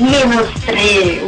le mostré